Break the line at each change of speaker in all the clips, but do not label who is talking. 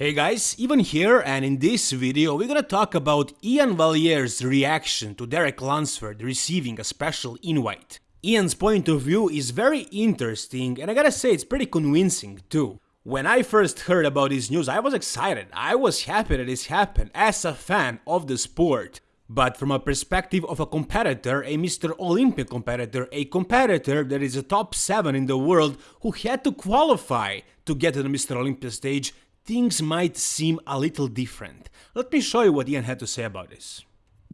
Hey guys, Ivan here and in this video we're gonna talk about Ian Valliere's reaction to Derek Lunsford receiving a special invite. Ian's point of view is very interesting and I gotta say it's pretty convincing too. When I first heard about this news I was excited, I was happy that this happened as a fan of the sport. But from a perspective of a competitor, a Mr. Olympia competitor, a competitor that is a top 7 in the world who had to qualify to get to the Mr. Olympia stage, things might seem a little different. Let me show you what Ian had to say about this.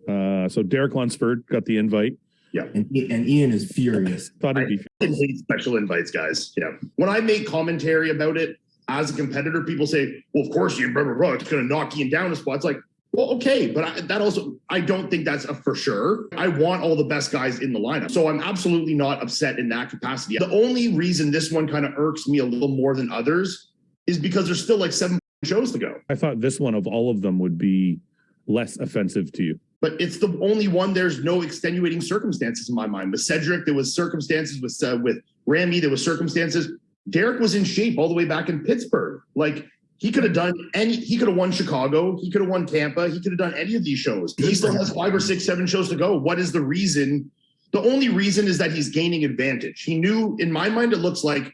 Uh, so Derek Lunsford got the invite.
Yeah. And, and Ian is furious.
Thought
I
he'd be.
hate special invites, guys. Yeah. When I make commentary about it as a competitor, people say, well, of course, you remember, bro, it's going to knock Ian down a spot. It's like, well, okay, but I, that also, I don't think that's a for sure. I want all the best guys in the lineup. So I'm absolutely not upset in that capacity. The only reason this one kind of irks me a little more than others is because there's still like seven shows to go.
I thought this one of all of them would be less offensive to you.
But it's the only one. There's no extenuating circumstances in my mind. With Cedric, there was circumstances. With uh, with Ramy, there was circumstances. Derek was in shape all the way back in Pittsburgh. Like he could have done any. He could have won Chicago. He could have won Tampa. He could have done any of these shows. He still has five or six, seven shows to go. What is the reason? The only reason is that he's gaining advantage. He knew, in my mind, it looks like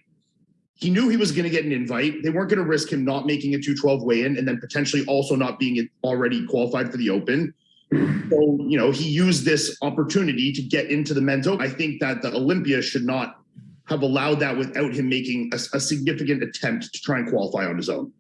he knew he was going to get an invite. They weren't going to risk him not making a 212 weigh in and then potentially also not being already qualified for the open. So, you know, he used this opportunity to get into the men's open. I think that the Olympia should not have allowed that without him making a, a significant attempt to try and qualify on his own.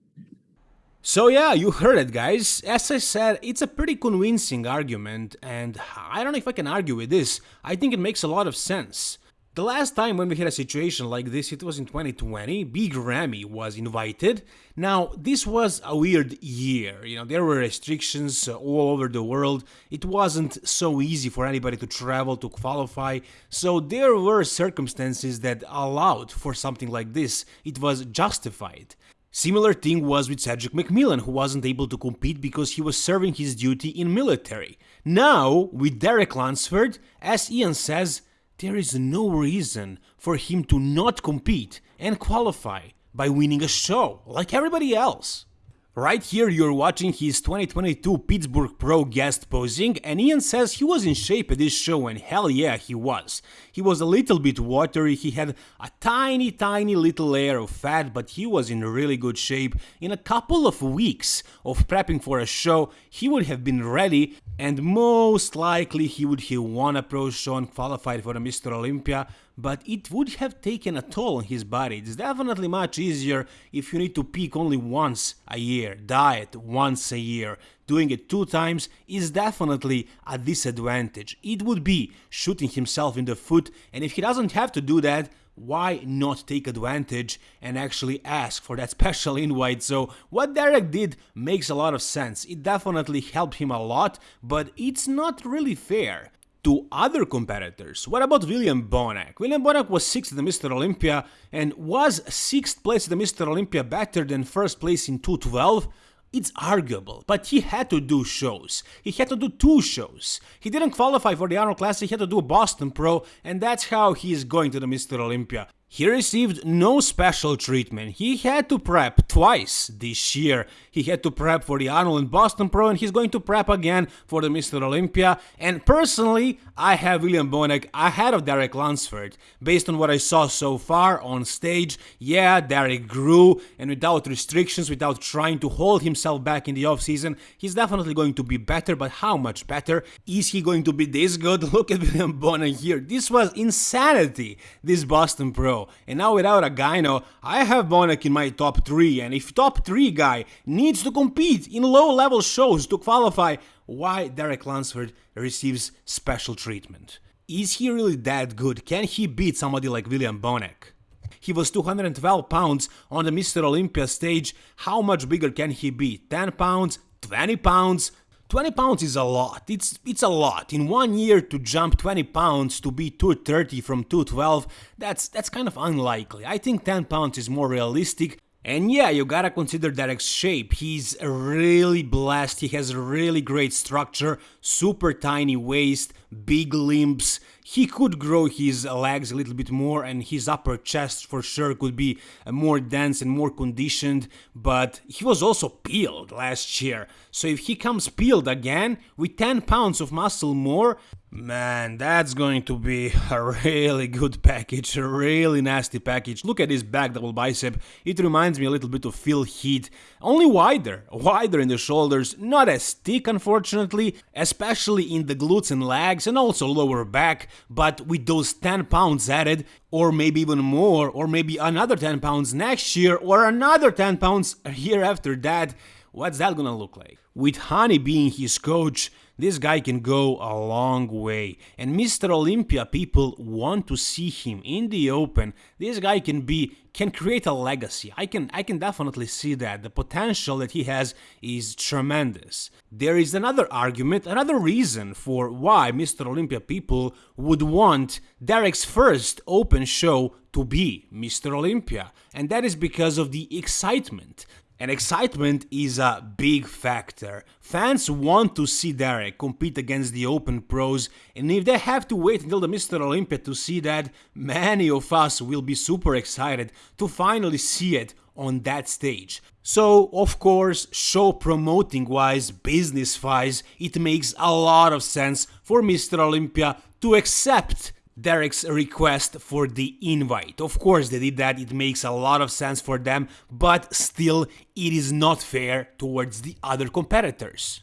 So yeah, you heard it guys. As I said, it's a pretty convincing argument and I don't know if I can argue with this. I think it makes a lot of sense. The last time when we had a situation like this, it was in 2020, Big Ramy was invited. Now, this was a weird year, you know, there were restrictions all over the world, it wasn't so easy for anybody to travel to qualify, so there were circumstances that allowed for something like this, it was justified. Similar thing was with Cedric McMillan, who wasn't able to compete because he was serving his duty in military. Now, with Derek Lunsford, as Ian says, there is no reason for him to not compete and qualify by winning a show like everybody else. Right here you're watching his 2022 Pittsburgh Pro guest posing and Ian says he was in shape at this show and hell yeah he was. He was a little bit watery, he had a tiny tiny little layer of fat but he was in really good shape. In a couple of weeks of prepping for a show he would have been ready and most likely he would have won a pro show and qualified for a Mr. Olympia but it would have taken a toll on his body. It's definitely much easier if you need to peak only once a year, diet once a year. Doing it two times is definitely a disadvantage. It would be shooting himself in the foot, and if he doesn't have to do that, why not take advantage and actually ask for that special invite? So what Derek did makes a lot of sense. It definitely helped him a lot, but it's not really fair to other competitors. What about William Bonac? William Bonac was 6th at the Mr. Olympia and was 6th place at the Mr. Olympia better than 1st place in 212? It's arguable, but he had to do shows. He had to do two shows. He didn't qualify for the Arnold Classic, he had to do Boston Pro, and that's how he is going to the Mr. Olympia. He received no special treatment. He had to prep twice this year. He had to prep for the Arnold and Boston Pro and he's going to prep again for the Mr. Olympia. And personally, I have William Bonac ahead of Derek Lunsford. Based on what I saw so far on stage, yeah, Derek grew and without restrictions, without trying to hold himself back in the offseason, he's definitely going to be better, but how much better? Is he going to be this good? Look at William Bonac here. This was insanity, this Boston Pro. And now without a gyno, I have Bonac in my top 3 and if top 3 guy needs to compete in low level shows to qualify, why Derek Lunsford receives special treatment? Is he really that good? Can he beat somebody like William Bonac? He was 212 pounds on the Mr. Olympia stage, how much bigger can he be? 10 pounds? 20 pounds? 20 pounds is a lot, it's, it's a lot. In one year to jump 20 pounds to be 230 from 212, that's, that's kind of unlikely. I think 10 pounds is more realistic. And yeah, you gotta consider Derek's shape. He's really blessed, he has a really great structure, super tiny waist, big limbs. He could grow his legs a little bit more and his upper chest for sure could be more dense and more conditioned, but he was also peeled last year. So if he comes peeled again with 10 pounds of muscle more, Man, that's going to be a really good package, a really nasty package. Look at this back double bicep, it reminds me a little bit of Phil Heath, only wider, wider in the shoulders, not as thick unfortunately, especially in the glutes and legs and also lower back, but with those 10 pounds added, or maybe even more, or maybe another 10 pounds next year, or another 10 pounds a year after that, what's that gonna look like? With Hani being his coach, this guy can go a long way. And Mr. Olympia people want to see him in the open. This guy can be can create a legacy. I can I can definitely see that. The potential that he has is tremendous. There is another argument, another reason for why Mr. Olympia people would want Derek's first open show to be Mr. Olympia, and that is because of the excitement. And excitement is a big factor. Fans want to see Derek compete against the Open pros, and if they have to wait until the Mr. Olympia to see that, many of us will be super excited to finally see it on that stage. So, of course, show promoting wise, business wise, it makes a lot of sense for Mr. Olympia to accept Derek's request for the invite. Of course, they did that, it makes a lot of sense for them, but still, it is not fair towards the other competitors.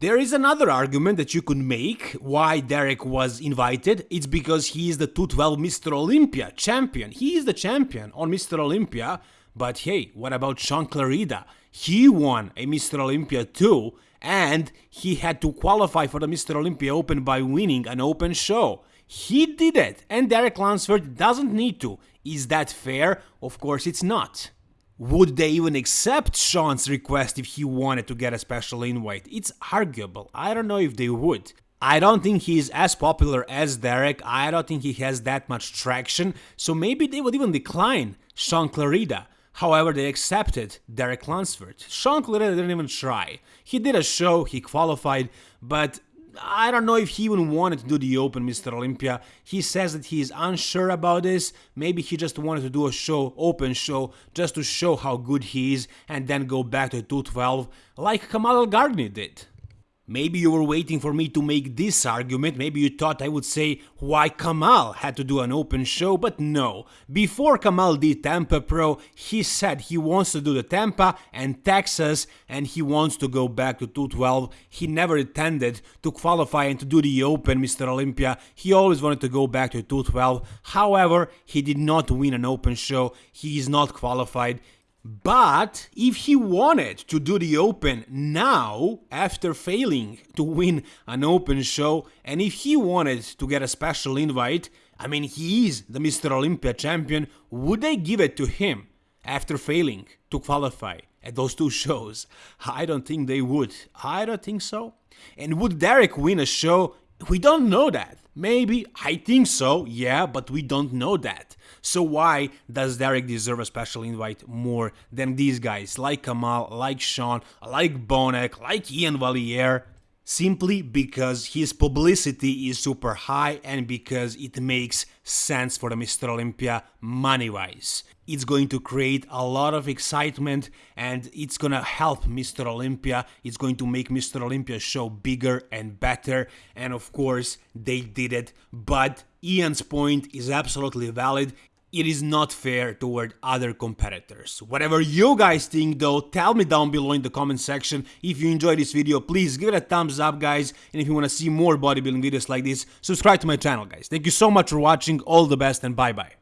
There is another argument that you could make why Derek was invited. It's because he is the 212 Mr. Olympia champion. He is the champion on Mr. Olympia. But hey, what about Sean Clarida? He won a Mr. Olympia too, and he had to qualify for the Mr. Olympia Open by winning an open show. He did it, and Derek Lunsford doesn't need to. Is that fair? Of course it's not. Would they even accept Sean's request if he wanted to get a special invite? It's arguable. I don't know if they would. I don't think he's as popular as Derek, I don't think he has that much traction, so maybe they would even decline Sean Clarida. However, they accepted Derek Lunsford. Sean Clarida didn't even try. He did a show, he qualified, but I don't know if he even wanted to do the Open Mr. Olympia. He says that he is unsure about this. Maybe he just wanted to do a show, open show, just to show how good he is and then go back to 212 like Kamal Elgargni did. Maybe you were waiting for me to make this argument, maybe you thought I would say why Kamal had to do an open show, but no. Before Kamal did Tampa Pro, he said he wants to do the Tampa and Texas and he wants to go back to 212. He never intended to qualify and to do the Open Mr. Olympia, he always wanted to go back to 212. However, he did not win an open show, he is not qualified. But if he wanted to do the Open now, after failing to win an Open show, and if he wanted to get a special invite, I mean, he is the Mr. Olympia champion, would they give it to him after failing to qualify at those two shows? I don't think they would. I don't think so. And would Derek win a show? We don't know that. Maybe, I think so, yeah, but we don't know that. So why does Derek deserve a special invite more than these guys like Kamal, like Sean, like Bonac, like Ian Valliere? Simply because his publicity is super high and because it makes sense for the Mr. Olympia money-wise. It's going to create a lot of excitement and it's gonna help Mr. Olympia. It's going to make Mr. Olympia show bigger and better. And of course, they did it. But Ian's point is absolutely valid it is not fair toward other competitors. Whatever you guys think though, tell me down below in the comment section. If you enjoyed this video, please give it a thumbs up guys. And if you want to see more bodybuilding videos like this, subscribe to my channel guys. Thank you so much for watching, all the best and bye bye.